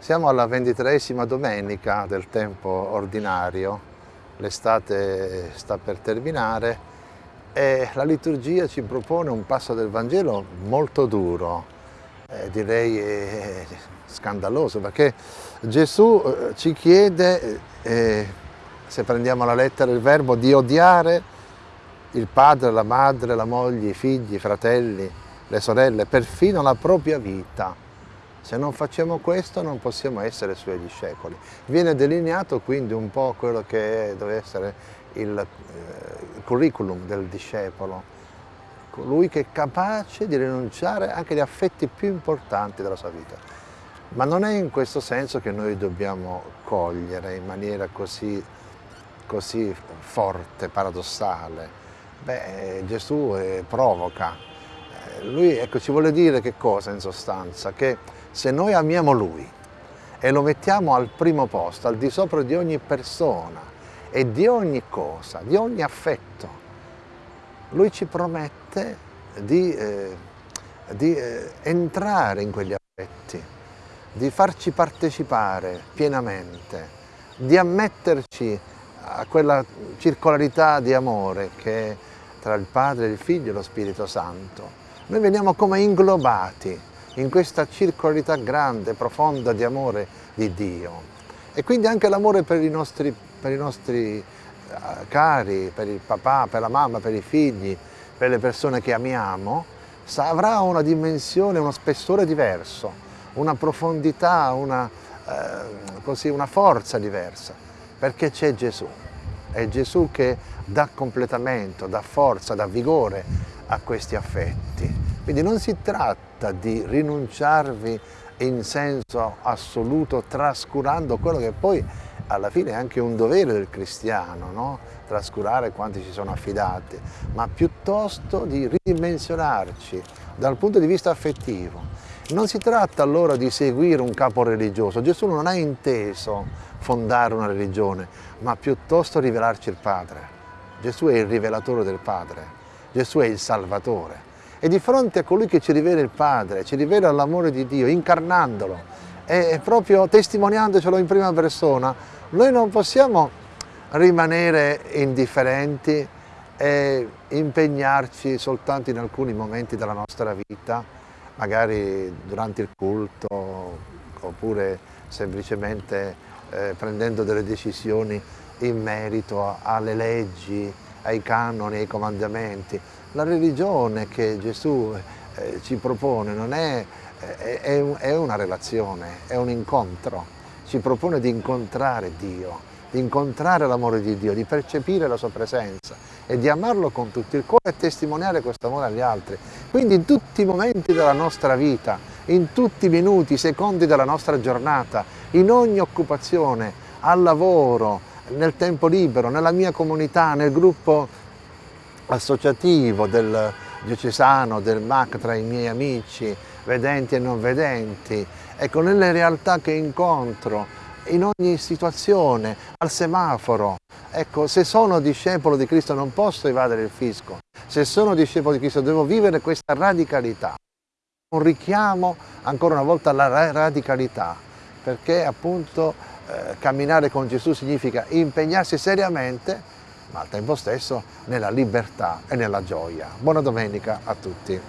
Siamo alla ventitreesima domenica del tempo ordinario, l'estate sta per terminare e la liturgia ci propone un passo del Vangelo molto duro, eh, direi eh, scandaloso, perché Gesù eh, ci chiede, eh, se prendiamo la lettera il verbo, di odiare il padre, la madre, la moglie, i figli, i fratelli, le sorelle, perfino la propria vita. Se non facciamo questo non possiamo essere suoi discepoli. Viene delineato quindi un po' quello che deve essere il, eh, curriculum del discepolo, colui che è capace di rinunciare anche agli affetti più importanti della sua vita. Ma non è in questo senso che noi dobbiamo cogliere in maniera così, così forte, paradossale. Beh, Gesù eh, provoca. Eh, lui ecco, ci vuole dire che cosa in sostanza? Che se noi amiamo Lui e lo mettiamo al primo posto, al di sopra di ogni persona e di ogni cosa, di ogni affetto, Lui ci promette di, eh, di eh, entrare in quegli affetti, di farci partecipare pienamente, di ammetterci a quella circolarità di amore che è tra il Padre, il Figlio e lo Spirito Santo. Noi veniamo come inglobati in questa circolarità grande, profonda di amore di Dio. E quindi anche l'amore per i nostri, per i nostri eh, cari, per il papà, per la mamma, per i figli, per le persone che amiamo, avrà una dimensione, uno spessore diverso, una profondità, una, eh, così, una forza diversa, perché c'è Gesù. È Gesù che dà completamento, dà forza, dà vigore a questi affetti. Quindi non si tratta di rinunciarvi in senso assoluto, trascurando quello che poi alla fine è anche un dovere del cristiano, no? trascurare quanti ci sono affidati, ma piuttosto di ridimensionarci dal punto di vista affettivo. Non si tratta allora di seguire un capo religioso, Gesù non ha inteso fondare una religione, ma piuttosto rivelarci il Padre. Gesù è il rivelatore del Padre, Gesù è il Salvatore. E di fronte a colui che ci rivela il Padre, ci rivela l'amore di Dio, incarnandolo. E proprio testimoniandocelo in prima persona, noi non possiamo rimanere indifferenti e impegnarci soltanto in alcuni momenti della nostra vita, magari durante il culto oppure semplicemente eh, prendendo delle decisioni in merito alle leggi, ai canoni, ai comandamenti. La religione che Gesù eh, ci propone non è, è, è, una relazione, è un incontro, ci propone di incontrare Dio, di incontrare l'amore di Dio, di percepire la sua presenza e di amarlo con tutto il cuore e testimoniare questo amore agli altri. Quindi in tutti i momenti della nostra vita, in tutti i minuti, i secondi della nostra giornata, in ogni occupazione, al lavoro, nel tempo libero, nella mia comunità, nel gruppo associativo del diocesano, del MAC tra i miei amici, vedenti e non vedenti, ecco, nelle realtà che incontro, in ogni situazione, al semaforo. Ecco, se sono discepolo di Cristo non posso evadere il fisco, se sono discepolo di Cristo devo vivere questa radicalità. Un richiamo ancora una volta alla radicalità, perché appunto eh, camminare con Gesù significa impegnarsi seriamente, ma al tempo stesso nella libertà e nella gioia. Buona domenica a tutti.